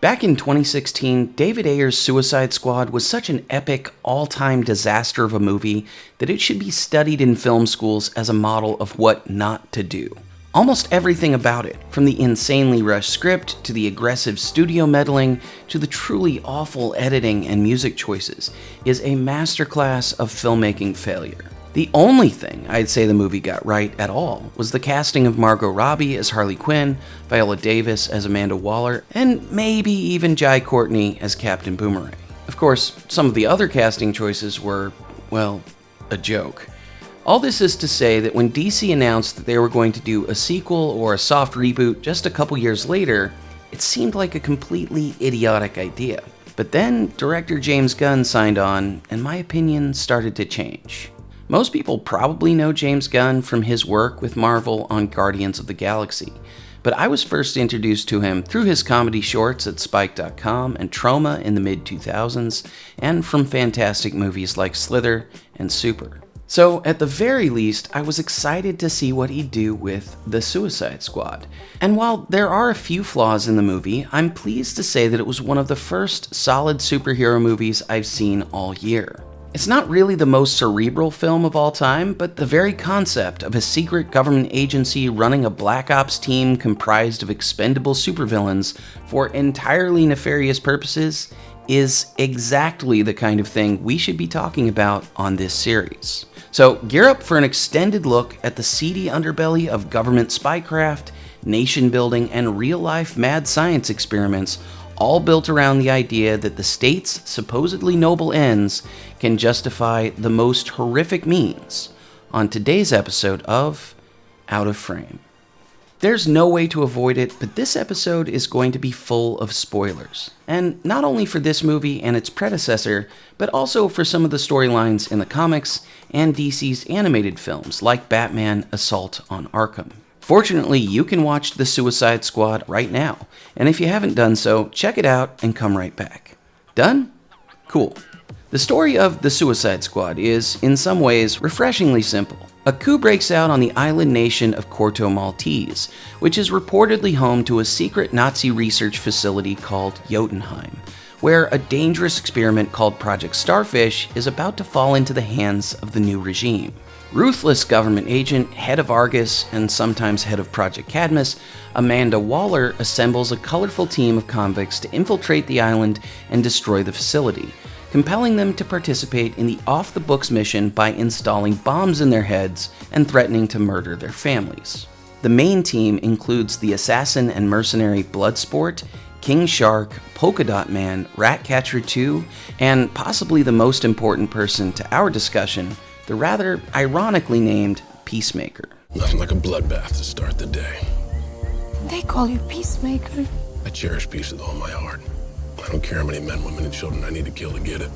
Back in 2016, David Ayer's Suicide Squad was such an epic, all time disaster of a movie that it should be studied in film schools as a model of what not to do. Almost everything about it, from the insanely rushed script to the aggressive studio meddling to the truly awful editing and music choices, is a masterclass of filmmaking failure. The only thing I'd say the movie got right at all was the casting of Margot Robbie as Harley Quinn, Viola Davis as Amanda Waller, and maybe even Jai Courtney as Captain Boomerang. Of course, some of the other casting choices were, well, a joke. All this is to say that when DC announced that they were going to do a sequel or a soft reboot just a couple years later, it seemed like a completely idiotic idea. But then director James Gunn signed on, and my opinion started to change. Most people probably know James Gunn from his work with Marvel on Guardians of the Galaxy, but I was first introduced to him through his comedy shorts at Spike.com and Troma in the mid 2000s, and from fantastic movies like Slither and Super. So, at the very least, I was excited to see what he'd do with The Suicide Squad. And while there are a few flaws in the movie, I'm pleased to say that it was one of the first solid superhero movies I've seen all year. It's not really the most cerebral film of all time, but the very concept of a secret government agency running a Black Ops team comprised of expendable supervillains for entirely nefarious purposes is exactly the kind of thing we should be talking about on this series. So gear up for an extended look at the seedy underbelly of government spycraft, nation building, and real life mad science experiments all built around the idea that the state's supposedly noble ends can justify the most horrific means on today's episode of Out of Frame. There's no way to avoid it, but this episode is going to be full of spoilers. And not only for this movie and its predecessor, but also for some of the storylines in the comics and DC's animated films like Batman Assault on Arkham. Fortunately, you can watch The Suicide Squad right now, and if you haven't done so, check it out and come right back. Done? Cool. The story of The Suicide Squad is, in some ways, refreshingly simple. A coup breaks out on the island nation of Corto Maltese, which is reportedly home to a secret Nazi research facility called Jotunheim, where a dangerous experiment called Project Starfish is about to fall into the hands of the new regime. Ruthless government agent, head of Argus, and sometimes head of Project Cadmus, Amanda Waller assembles a colorful team of convicts to infiltrate the island and destroy the facility, compelling them to participate in the off the books mission by installing bombs in their heads and threatening to murder their families. The main team includes the assassin and mercenary Bloodsport, King Shark, Polka Dot Man, Ratcatcher 2, and possibly the most important person to our discussion, the rather ironically named Peacemaker. Nothing like a bloodbath to start the day. They call you Peacemaker. I cherish peace with all my heart. I don't care how many men, women, and children I need to kill to get it.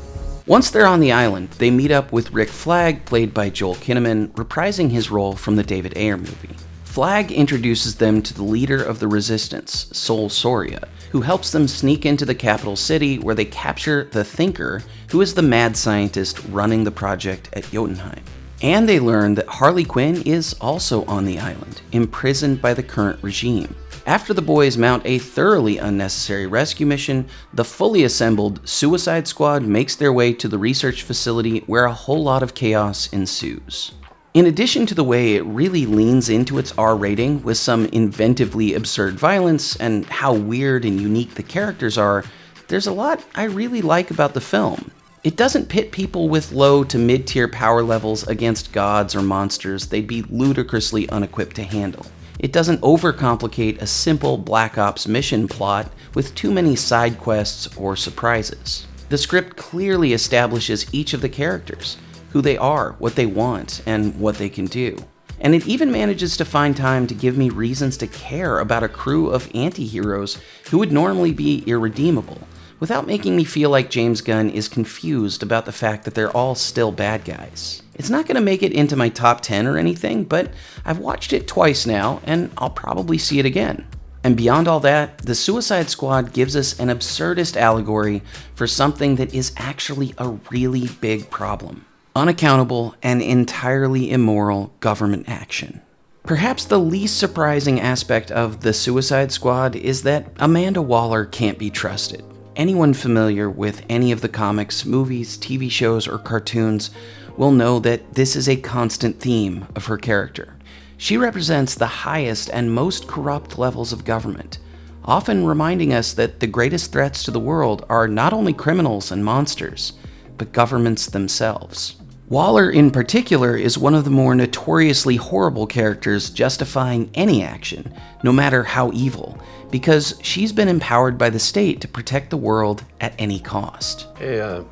Once they're on the island, they meet up with Rick Flag, played by Joel Kinnaman, reprising his role from the David Ayer movie. Flag introduces them to the leader of the resistance, Sol Soria, who helps them sneak into the capital city where they capture the Thinker, who is the mad scientist running the project at Jotunheim. And they learn that Harley Quinn is also on the island, imprisoned by the current regime. After the boys mount a thoroughly unnecessary rescue mission, the fully assembled Suicide Squad makes their way to the research facility where a whole lot of chaos ensues. In addition to the way it really leans into its R rating with some inventively absurd violence and how weird and unique the characters are, there's a lot I really like about the film. It doesn't pit people with low to mid tier power levels against gods or monsters they'd be ludicrously unequipped to handle. It doesn't overcomplicate a simple Black Ops mission plot with too many side quests or surprises. The script clearly establishes each of the characters, who they are, what they want, and what they can do. And it even manages to find time to give me reasons to care about a crew of anti-heroes who would normally be irredeemable, without making me feel like James Gunn is confused about the fact that they're all still bad guys. It's not going to make it into my top 10 or anything, but I've watched it twice now, and I'll probably see it again. And beyond all that, The Suicide Squad gives us an absurdist allegory for something that is actually a really big problem unaccountable, and entirely immoral government action. Perhaps the least surprising aspect of the Suicide Squad is that Amanda Waller can't be trusted. Anyone familiar with any of the comics, movies, TV shows, or cartoons will know that this is a constant theme of her character. She represents the highest and most corrupt levels of government, often reminding us that the greatest threats to the world are not only criminals and monsters, but governments themselves. Waller, in particular, is one of the more notoriously horrible characters justifying any action, no matter how evil, because she's been empowered by the state to protect the world at any cost. Hey, uh,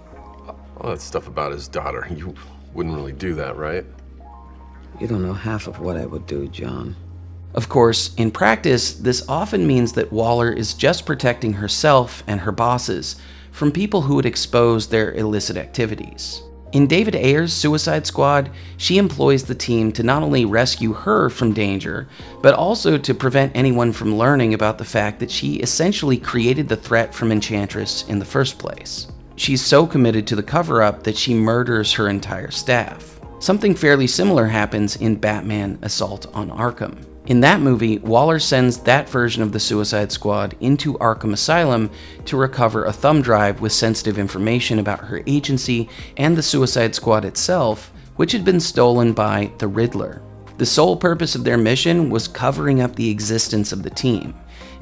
all that stuff about his daughter, you wouldn't really do that, right? You don't know half of what I would do, John. Of course, in practice, this often means that Waller is just protecting herself and her bosses from people who would expose their illicit activities. In David Ayer's Suicide Squad, she employs the team to not only rescue her from danger, but also to prevent anyone from learning about the fact that she essentially created the threat from Enchantress in the first place. She's so committed to the cover up that she murders her entire staff. Something fairly similar happens in Batman Assault on Arkham. In that movie, Waller sends that version of the Suicide Squad into Arkham Asylum to recover a thumb drive with sensitive information about her agency and the Suicide Squad itself, which had been stolen by the Riddler. The sole purpose of their mission was covering up the existence of the team.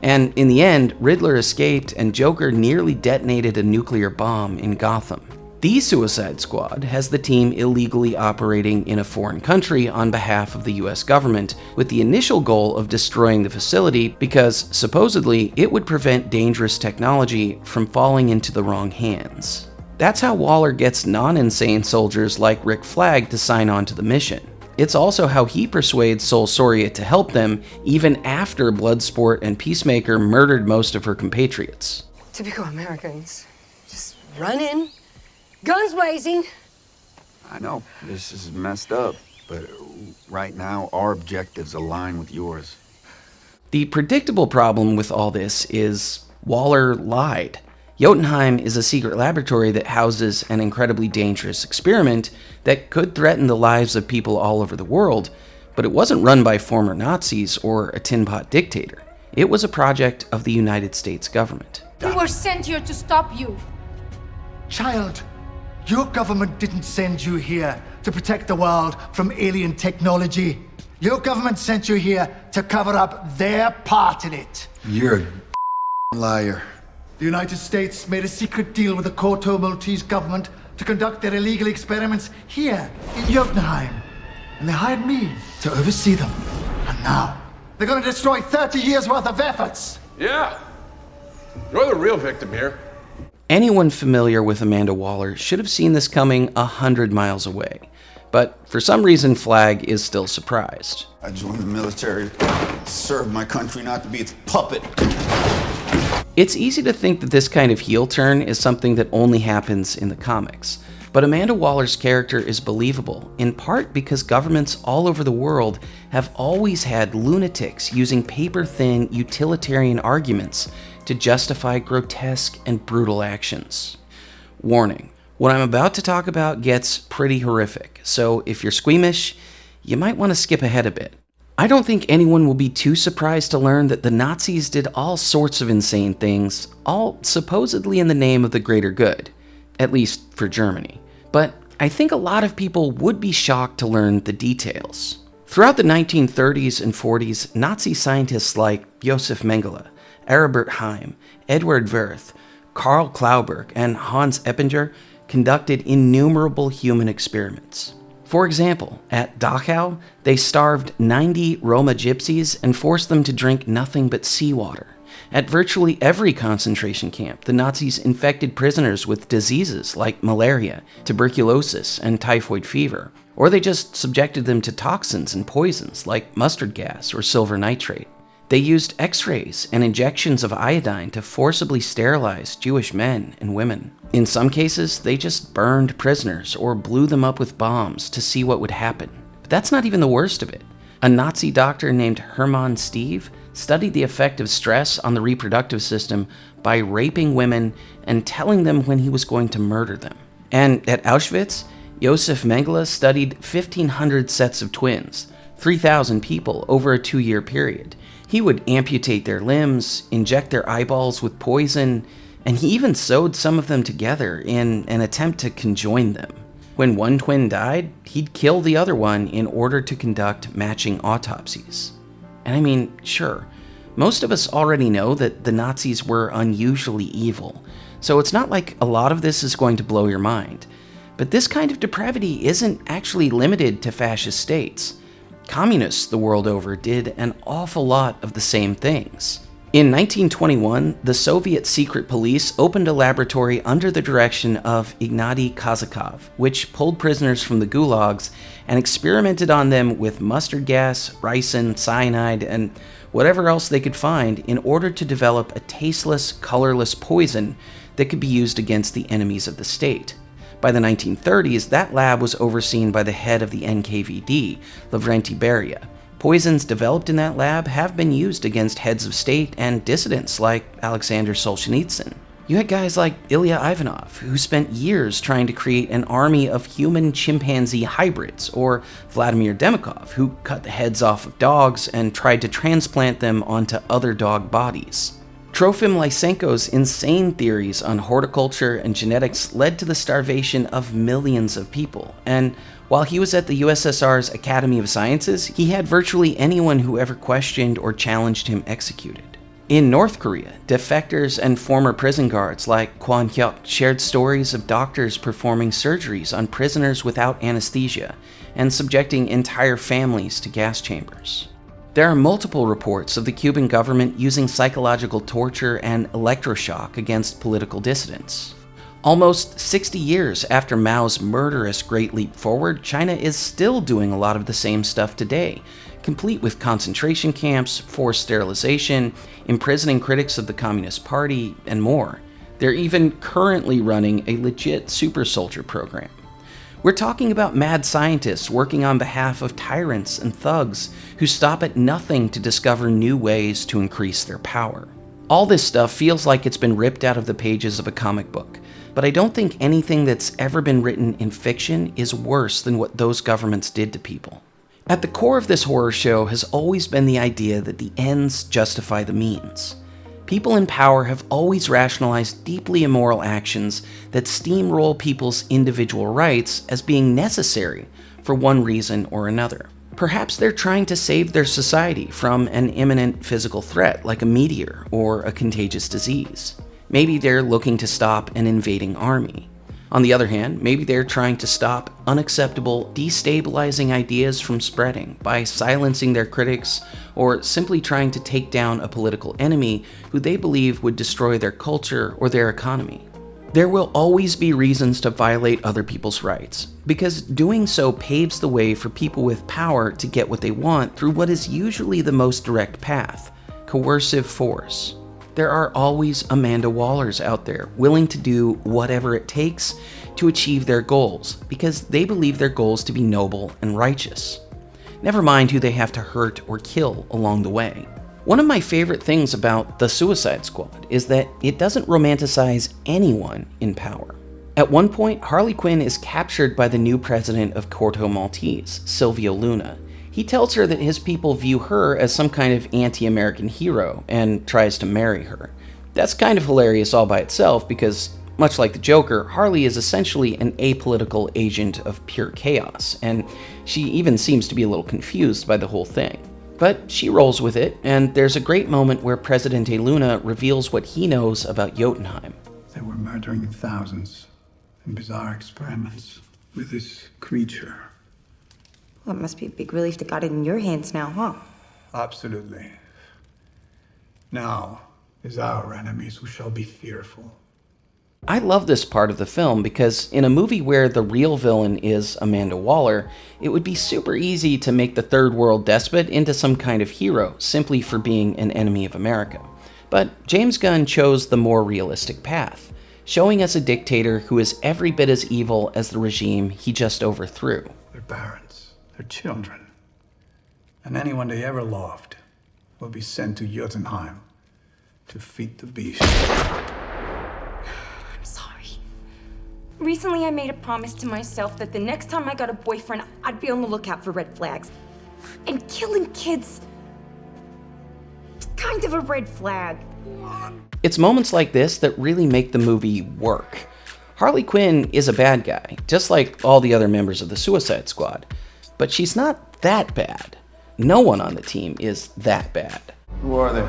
And in the end, Riddler escaped and Joker nearly detonated a nuclear bomb in Gotham. The Suicide Squad has the team illegally operating in a foreign country on behalf of the US government, with the initial goal of destroying the facility because supposedly it would prevent dangerous technology from falling into the wrong hands. That's how Waller gets non-insane soldiers like Rick Flag to sign on to the mission. It's also how he persuades Sol Soria to help them even after Bloodsport and Peacemaker murdered most of her compatriots. Typical Americans. Just run in, guns blazing. I know, this is messed up, but right now our objectives align with yours. The predictable problem with all this is Waller lied. Jotunheim is a secret laboratory that houses an incredibly dangerous experiment that could threaten the lives of people all over the world, but it wasn't run by former Nazis or a tin pot dictator. It was a project of the United States government. We were sent here to stop you. Child, your government didn't send you here to protect the world from alien technology. Your government sent you here to cover up their part in it. You're a liar. The United States made a secret deal with the Corto Maltese government to conduct their illegal experiments here in Jotunheim. And they hired me to oversee them. And now, they're gonna destroy 30 years worth of efforts. Yeah. You're the real victim here. Anyone familiar with Amanda Waller should have seen this coming a hundred miles away. But for some reason, Flag is still surprised. I joined the military to serve my country, not to be its puppet. It's easy to think that this kind of heel turn is something that only happens in the comics. But Amanda Waller's character is believable, in part because governments all over the world have always had lunatics using paper thin utilitarian arguments to justify grotesque and brutal actions. Warning what I'm about to talk about gets pretty horrific, so if you're squeamish, you might want to skip ahead a bit. I don't think anyone will be too surprised to learn that the Nazis did all sorts of insane things, all supposedly in the name of the greater good, at least for Germany. But I think a lot of people would be shocked to learn the details. Throughout the 1930s and 40s, Nazi scientists like Josef Mengele, Aribert Heim, Edward Wirth, Karl Klauberg, and Hans Eppinger conducted innumerable human experiments. For example, at Dachau, they starved 90 Roma gypsies and forced them to drink nothing but seawater. At virtually every concentration camp, the Nazis infected prisoners with diseases like malaria, tuberculosis, and typhoid fever, or they just subjected them to toxins and poisons like mustard gas or silver nitrate. They used x rays and injections of iodine to forcibly sterilize Jewish men and women. In some cases, they just burned prisoners or blew them up with bombs to see what would happen. But that's not even the worst of it. A Nazi doctor named Hermann Stieve studied the effect of stress on the reproductive system by raping women and telling them when he was going to murder them. And at Auschwitz, Josef Mengele studied 1,500 sets of twins, 3,000 people over a two year period. He would amputate their limbs, inject their eyeballs with poison, and he even sewed some of them together in an attempt to conjoin them. When one twin died, he'd kill the other one in order to conduct matching autopsies. And I mean, sure, most of us already know that the Nazis were unusually evil, so it's not like a lot of this is going to blow your mind. But this kind of depravity isn't actually limited to fascist states. Communists the world over did an awful lot of the same things. In 1921, the Soviet secret police opened a laboratory under the direction of Ignaty Kazakov, which pulled prisoners from the gulags and experimented on them with mustard gas, ricin, cyanide, and whatever else they could find in order to develop a tasteless, colorless poison that could be used against the enemies of the state. By the 1930s, that lab was overseen by the head of the NKVD, Lavrenti Beria. Poisons developed in that lab have been used against heads of state and dissidents like Alexander Solzhenitsyn. You had guys like Ilya Ivanov, who spent years trying to create an army of human chimpanzee hybrids, or Vladimir Demikhov, who cut the heads off of dogs and tried to transplant them onto other dog bodies. Trofim Lysenko's insane theories on horticulture and genetics led to the starvation of millions of people, and while he was at the USSR's Academy of Sciences, he had virtually anyone who ever questioned or challenged him executed. In North Korea, defectors and former prison guards like Kwon Hyuk shared stories of doctors performing surgeries on prisoners without anesthesia and subjecting entire families to gas chambers. There are multiple reports of the Cuban government using psychological torture and electroshock against political dissidents. Almost 60 years after Mao's murderous Great Leap Forward, China is still doing a lot of the same stuff today, complete with concentration camps, forced sterilization, imprisoning critics of the Communist Party, and more. They're even currently running a legit super soldier program. We're talking about mad scientists working on behalf of tyrants and thugs who stop at nothing to discover new ways to increase their power. All this stuff feels like it's been ripped out of the pages of a comic book, but I don't think anything that's ever been written in fiction is worse than what those governments did to people. At the core of this horror show has always been the idea that the ends justify the means. People in power have always rationalized deeply immoral actions that steamroll people's individual rights as being necessary for one reason or another. Perhaps they're trying to save their society from an imminent physical threat like a meteor or a contagious disease. Maybe they're looking to stop an invading army. On the other hand, maybe they're trying to stop unacceptable, destabilizing ideas from spreading by silencing their critics or simply trying to take down a political enemy who they believe would destroy their culture or their economy. There will always be reasons to violate other people's rights, because doing so paves the way for people with power to get what they want through what is usually the most direct path coercive force. There are always Amanda Wallers out there willing to do whatever it takes to achieve their goals because they believe their goals to be noble and righteous. Never mind who they have to hurt or kill along the way. One of my favorite things about The Suicide Squad is that it doesn't romanticize anyone in power. At one point, Harley Quinn is captured by the new president of Corto Maltese, Silvio Luna, he tells her that his people view her as some kind of anti American hero and tries to marry her. That's kind of hilarious all by itself because, much like the Joker, Harley is essentially an apolitical agent of pure chaos, and she even seems to be a little confused by the whole thing. But she rolls with it, and there's a great moment where Presidente Luna reveals what he knows about Jotunheim. They were murdering thousands in bizarre experiments with this creature well, it must be a big relief to got it in your hands now, huh? Absolutely. Now is our enemies who shall be fearful. I love this part of the film because in a movie where the real villain is Amanda Waller, it would be super easy to make the third world despot into some kind of hero simply for being an enemy of America. But James Gunn chose the more realistic path, showing us a dictator who is every bit as evil as the regime he just overthrew. They're barons their children, and anyone they ever loved will be sent to Jotunheim to feed the beast. I'm sorry. Recently, I made a promise to myself that the next time I got a boyfriend, I'd be on the lookout for red flags. And killing kids. It's kind of a red flag. It's moments like this that really make the movie work. Harley Quinn is a bad guy, just like all the other members of the Suicide Squad. But she's not that bad. No one on the team is that bad. Who are they?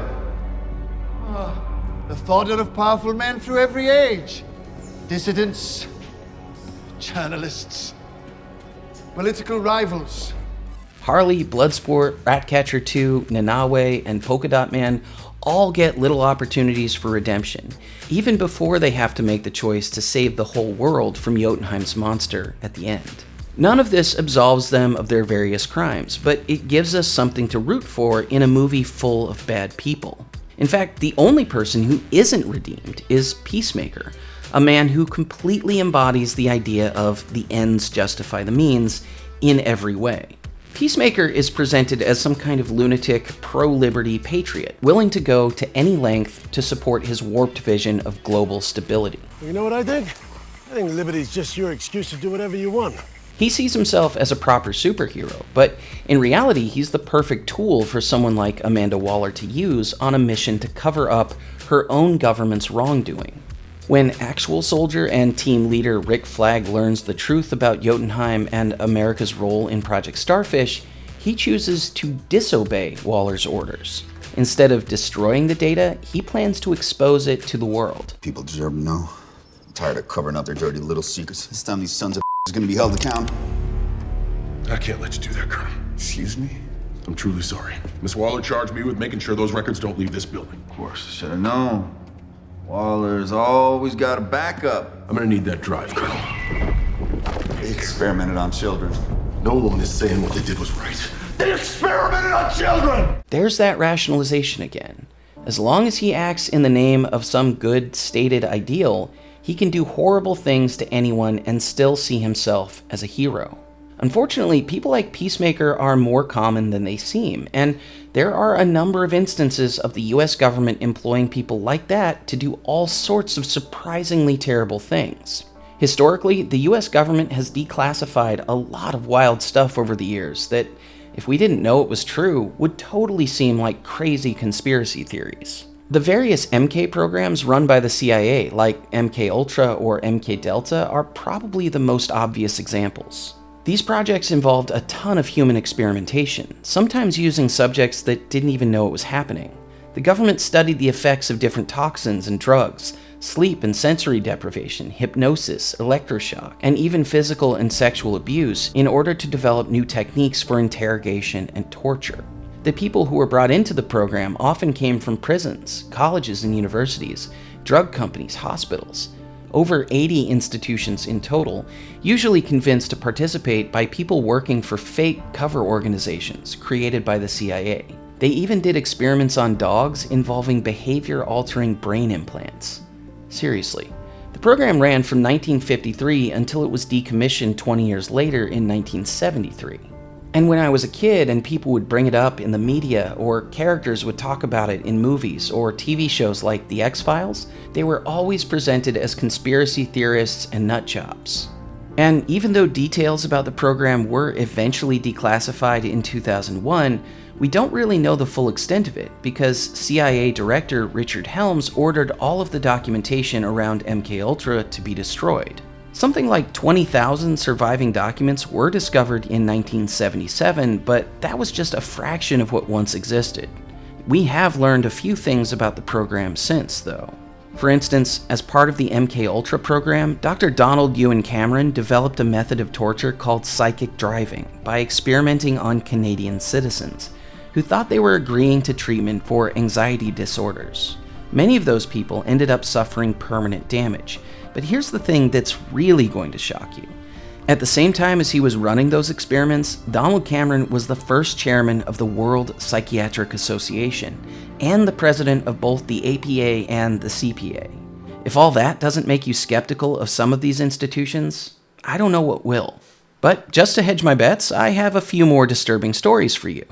Ah, the fodder of powerful men through every age. Dissidents, journalists, political rivals. Harley, Bloodsport, Ratcatcher 2, Nanaue, and Polka Dot Man all get little opportunities for redemption, even before they have to make the choice to save the whole world from Jotunheim's monster at the end. None of this absolves them of their various crimes, but it gives us something to root for in a movie full of bad people. In fact, the only person who isn't redeemed is Peacemaker, a man who completely embodies the idea of the ends justify the means in every way. Peacemaker is presented as some kind of lunatic, pro liberty patriot, willing to go to any length to support his warped vision of global stability. You know what I think? I think liberty's just your excuse to do whatever you want. He sees himself as a proper superhero, but in reality, he's the perfect tool for someone like Amanda Waller to use on a mission to cover up her own government's wrongdoing. When actual soldier and team leader Rick Flag learns the truth about Jotunheim and America's role in Project Starfish, he chooses to disobey Waller's orders. Instead of destroying the data, he plans to expose it to the world. People deserve to know. I'm tired of covering up their dirty little secrets. This time these sons of is gonna be held accountable. I can't let you do that, Colonel. Excuse me? I'm truly sorry. Miss Waller charged me with making sure those records don't leave this building. Of course, I should have known. Waller's always got a backup. I'm gonna need that drive, Colonel. They experimented on children. No one is saying what they did was right. They experimented on children! There's that rationalization again. As long as he acts in the name of some good stated ideal, he can do horrible things to anyone and still see himself as a hero. Unfortunately, people like Peacemaker are more common than they seem, and there are a number of instances of the US government employing people like that to do all sorts of surprisingly terrible things. Historically, the US government has declassified a lot of wild stuff over the years that, if we didn't know it was true, would totally seem like crazy conspiracy theories. The various MK programs run by the CIA, like MK Ultra or MK Delta, are probably the most obvious examples. These projects involved a ton of human experimentation, sometimes using subjects that didn't even know it was happening. The government studied the effects of different toxins and drugs, sleep and sensory deprivation, hypnosis, electroshock, and even physical and sexual abuse in order to develop new techniques for interrogation and torture. The people who were brought into the program often came from prisons, colleges and universities, drug companies, hospitals, over 80 institutions in total, usually convinced to participate by people working for fake cover organizations created by the CIA. They even did experiments on dogs involving behavior altering brain implants. Seriously. The program ran from 1953 until it was decommissioned 20 years later in 1973. And when I was a kid and people would bring it up in the media or characters would talk about it in movies or TV shows like The X Files, they were always presented as conspiracy theorists and nutjobs. And even though details about the program were eventually declassified in 2001, we don't really know the full extent of it because CIA Director Richard Helms ordered all of the documentation around MKUltra to be destroyed. Something like 20,000 surviving documents were discovered in 1977, but that was just a fraction of what once existed. We have learned a few things about the program since, though. For instance, as part of the MK Ultra program, Dr. Donald Ewen Cameron developed a method of torture called psychic driving by experimenting on Canadian citizens who thought they were agreeing to treatment for anxiety disorders. Many of those people ended up suffering permanent damage, but here's the thing that's really going to shock you. At the same time as he was running those experiments, Donald Cameron was the first chairman of the World Psychiatric Association and the president of both the APA and the CPA. If all that doesn't make you skeptical of some of these institutions, I don't know what will. But just to hedge my bets, I have a few more disturbing stories for you.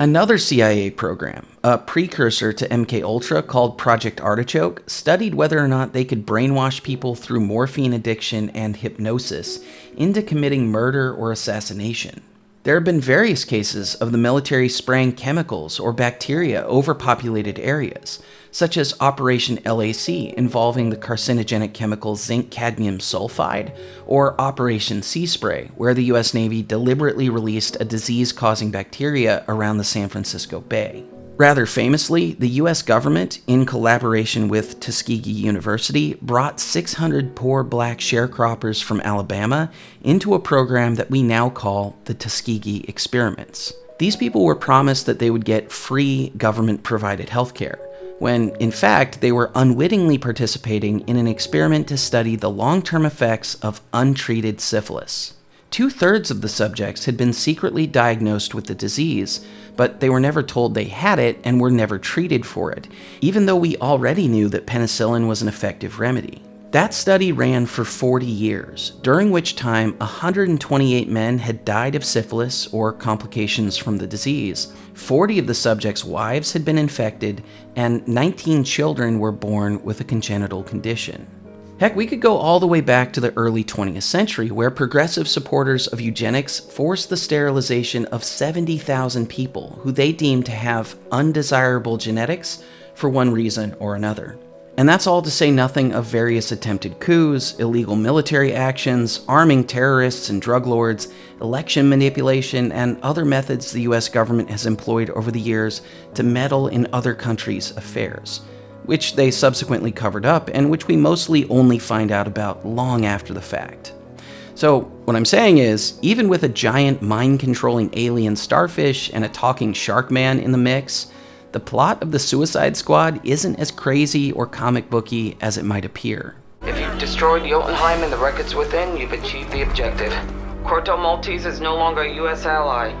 Another CIA program, a precursor to MK Ultra called Project Artichoke, studied whether or not they could brainwash people through morphine addiction and hypnosis into committing murder or assassination. There have been various cases of the military spraying chemicals or bacteria over populated areas, such as Operation LAC involving the carcinogenic chemical zinc cadmium sulfide, or Operation Sea Spray, where the US Navy deliberately released a disease causing bacteria around the San Francisco Bay. Rather famously, the US government, in collaboration with Tuskegee University, brought 600 poor black sharecroppers from Alabama into a program that we now call the Tuskegee Experiments. These people were promised that they would get free government provided health care, when in fact they were unwittingly participating in an experiment to study the long term effects of untreated syphilis. Two thirds of the subjects had been secretly diagnosed with the disease, but they were never told they had it and were never treated for it, even though we already knew that penicillin was an effective remedy. That study ran for 40 years, during which time 128 men had died of syphilis or complications from the disease. 40 of the subjects' wives had been infected, and 19 children were born with a congenital condition. Heck, we could go all the way back to the early 20th century, where progressive supporters of eugenics forced the sterilization of 70,000 people who they deemed to have undesirable genetics for one reason or another. And that's all to say nothing of various attempted coups, illegal military actions, arming terrorists and drug lords, election manipulation, and other methods the US government has employed over the years to meddle in other countries' affairs which they subsequently covered up and which we mostly only find out about long after the fact. So, what I'm saying is, even with a giant mind controlling alien starfish and a talking shark man in the mix, the plot of the Suicide Squad isn't as crazy or comic booky as it might appear. If you've destroyed Jotunheim and the records within, you've achieved the objective. Corto Maltese is no longer a U.S. ally.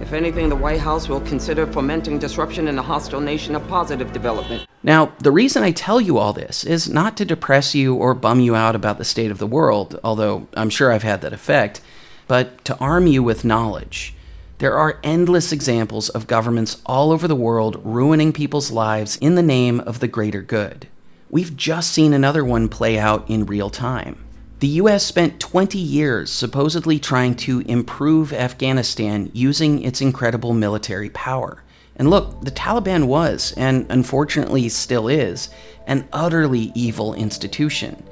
If anything, the White House will consider fomenting disruption in a hostile nation a positive development. Now, the reason I tell you all this is not to depress you or bum you out about the state of the world, although I'm sure I've had that effect, but to arm you with knowledge. There are endless examples of governments all over the world ruining people's lives in the name of the greater good. We've just seen another one play out in real time. The US spent 20 years supposedly trying to improve Afghanistan using its incredible military power. And look, the Taliban was, and unfortunately still is, an utterly evil institution.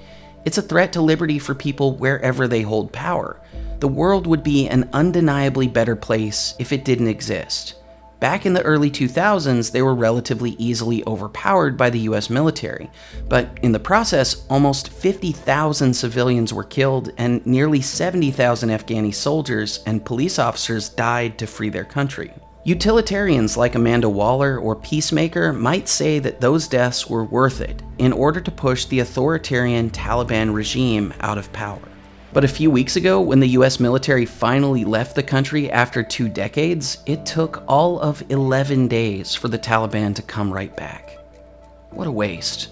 It's a threat to liberty for people wherever they hold power. The world would be an undeniably better place if it didn't exist. Back in the early 2000s, they were relatively easily overpowered by the US military, but in the process, almost 50,000 civilians were killed and nearly 70,000 Afghani soldiers and police officers died to free their country. Utilitarians like Amanda Waller or Peacemaker might say that those deaths were worth it in order to push the authoritarian Taliban regime out of power. But a few weeks ago, when the US military finally left the country after two decades, it took all of 11 days for the Taliban to come right back. What a waste.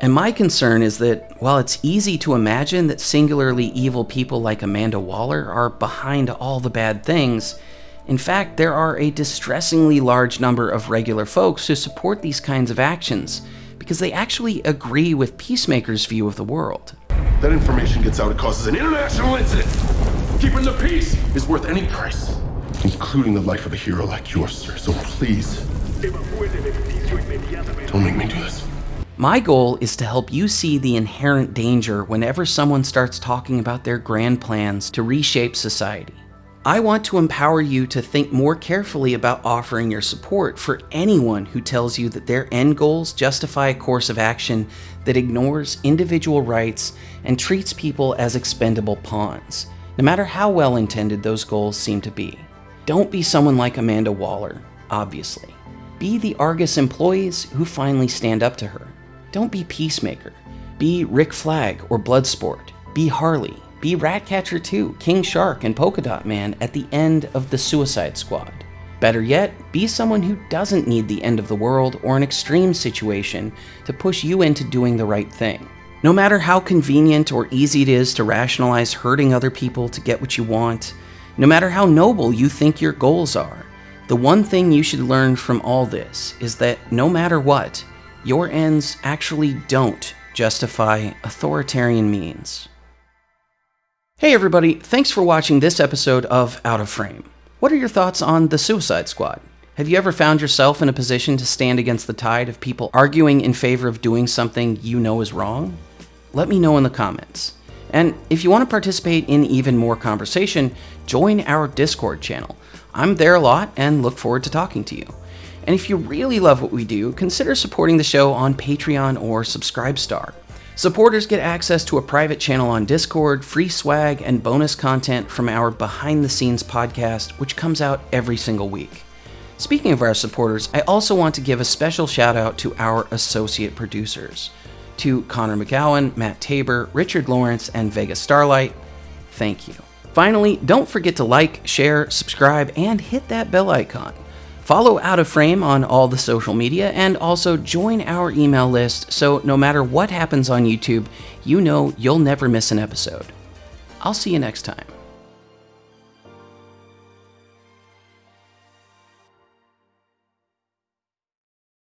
And my concern is that while it's easy to imagine that singularly evil people like Amanda Waller are behind all the bad things, in fact, there are a distressingly large number of regular folks who support these kinds of actions because they actually agree with Peacemaker's view of the world. That information gets out, it causes an international incident. Keeping the peace is worth any price, including the life of a hero like yours, sir. So please, don't make me do this. My goal is to help you see the inherent danger whenever someone starts talking about their grand plans to reshape society. I want to empower you to think more carefully about offering your support for anyone who tells you that their end goals justify a course of action that ignores individual rights and treats people as expendable pawns, no matter how well intended those goals seem to be. Don't be someone like Amanda Waller, obviously. Be the Argus employees who finally stand up to her. Don't be Peacemaker. Be Rick Flag or Bloodsport. Be Harley. Be Ratcatcher 2, King Shark, and Polka Dot Man at the end of the Suicide Squad. Better yet, be someone who doesn't need the end of the world or an extreme situation to push you into doing the right thing. No matter how convenient or easy it is to rationalize hurting other people to get what you want, no matter how noble you think your goals are, the one thing you should learn from all this is that no matter what, your ends actually don't justify authoritarian means. Hey everybody, thanks for watching this episode of Out of Frame. What are your thoughts on The Suicide Squad? Have you ever found yourself in a position to stand against the tide of people arguing in favor of doing something you know is wrong? Let me know in the comments. And if you want to participate in even more conversation, join our Discord channel. I'm there a lot and look forward to talking to you. And if you really love what we do, consider supporting the show on Patreon or Subscribestar. Supporters get access to a private channel on Discord, free swag, and bonus content from our behind the scenes podcast, which comes out every single week. Speaking of our supporters, I also want to give a special shout out to our associate producers. To Connor McGowan, Matt Tabor, Richard Lawrence, and Vega Starlight, thank you. Finally, don't forget to like, share, subscribe, and hit that bell icon. Follow Out of Frame on all the social media and also join our email list so no matter what happens on YouTube, you know you'll never miss an episode. I'll see you next time.